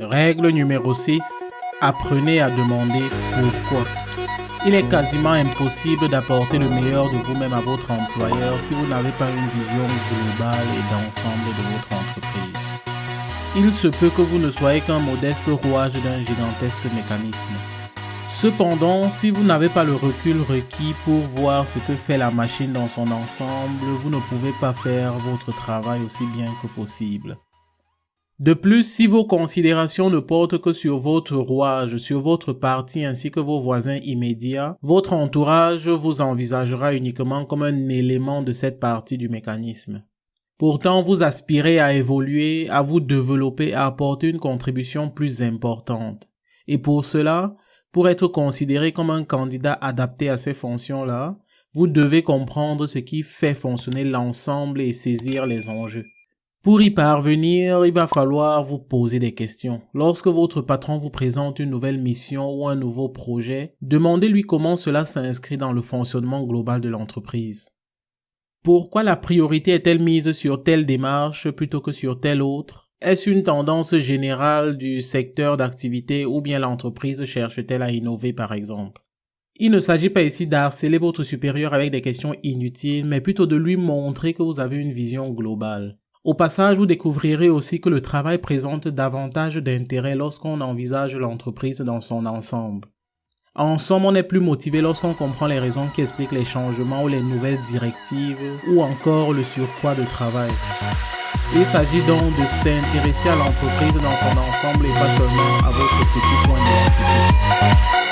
Règle numéro 6. Apprenez à demander pourquoi. Il est quasiment impossible d'apporter le meilleur de vous-même à votre employeur si vous n'avez pas une vision globale et d'ensemble de votre entreprise. Il se peut que vous ne soyez qu'un modeste rouage d'un gigantesque mécanisme. Cependant, si vous n'avez pas le recul requis pour voir ce que fait la machine dans son ensemble, vous ne pouvez pas faire votre travail aussi bien que possible. De plus, si vos considérations ne portent que sur votre rouage, sur votre partie ainsi que vos voisins immédiats, votre entourage vous envisagera uniquement comme un élément de cette partie du mécanisme. Pourtant, vous aspirez à évoluer, à vous développer, à apporter une contribution plus importante. Et pour cela, pour être considéré comme un candidat adapté à ces fonctions-là, vous devez comprendre ce qui fait fonctionner l'ensemble et saisir les enjeux. Pour y parvenir, il va falloir vous poser des questions. Lorsque votre patron vous présente une nouvelle mission ou un nouveau projet, demandez-lui comment cela s'inscrit dans le fonctionnement global de l'entreprise. Pourquoi la priorité est-elle mise sur telle démarche plutôt que sur telle autre? Est-ce une tendance générale du secteur d'activité ou bien l'entreprise cherche-t-elle à innover par exemple? Il ne s'agit pas ici d'harceler votre supérieur avec des questions inutiles, mais plutôt de lui montrer que vous avez une vision globale. Au passage, vous découvrirez aussi que le travail présente davantage d'intérêt lorsqu'on envisage l'entreprise dans son ensemble. En somme, on est plus motivé lorsqu'on comprend les raisons qui expliquent les changements ou les nouvelles directives ou encore le surpoids de travail. Il s'agit donc de s'intéresser à l'entreprise dans son ensemble et pas seulement à votre petit point d'identité.